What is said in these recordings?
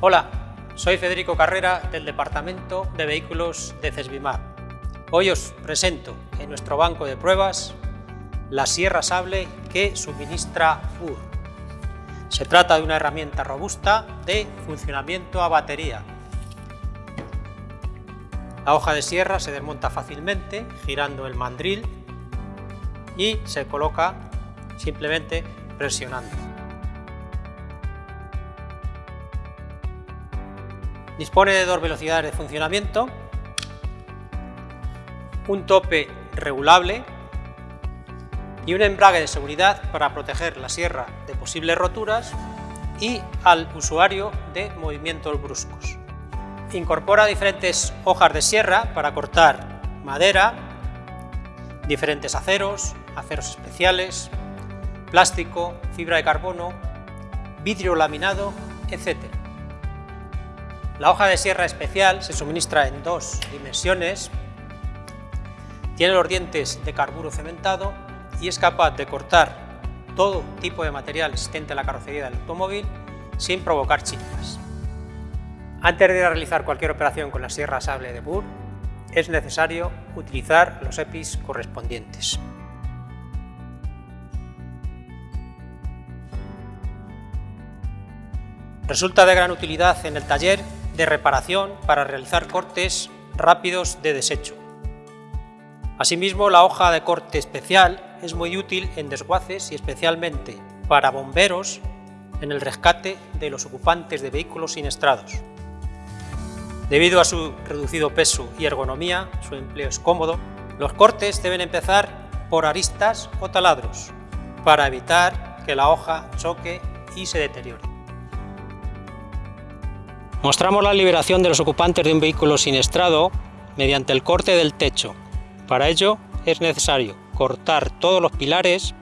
Hola, soy Federico Carrera del Departamento de Vehículos de Cesbimar. Hoy os presento en nuestro banco de pruebas la sierra sable que suministra FUR. Se trata de una herramienta robusta de funcionamiento a batería. La hoja de sierra se desmonta fácilmente girando el mandril y se coloca simplemente presionando. Dispone de dos velocidades de funcionamiento, un tope regulable y un embrague de seguridad para proteger la sierra de posibles roturas y al usuario de movimientos bruscos. Incorpora diferentes hojas de sierra para cortar madera, diferentes aceros, aceros especiales, plástico, fibra de carbono, vidrio laminado, etc. La hoja de sierra especial se suministra en dos dimensiones, tiene los dientes de carburo cementado y es capaz de cortar todo tipo de material existente en la carrocería del automóvil sin provocar chispas. Antes de realizar cualquier operación con la sierra sable de Burr, es necesario utilizar los EPIs correspondientes. Resulta de gran utilidad en el taller de reparación para realizar cortes rápidos de desecho. Asimismo, la hoja de corte especial es muy útil en desguaces y especialmente para bomberos en el rescate de los ocupantes de vehículos siniestrados. Debido a su reducido peso y ergonomía, su empleo es cómodo, los cortes deben empezar por aristas o taladros para evitar que la hoja choque y se deteriore. Mostramos la liberación de los ocupantes de un vehículo siniestrado mediante el corte del techo. Para ello es necesario cortar todos los pilares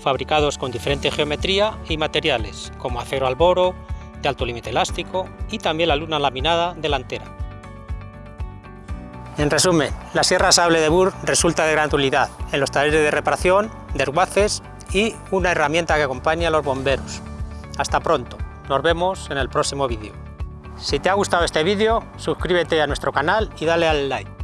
fabricados con diferente geometría y materiales, como acero alboro, de alto límite elástico y también la luna laminada delantera. En resumen, la sierra sable de Burr resulta de gran utilidad en los talleres de reparación, desguaces y una herramienta que acompaña a los bomberos. Hasta pronto, nos vemos en el próximo vídeo. Si te ha gustado este vídeo, suscríbete a nuestro canal y dale al like.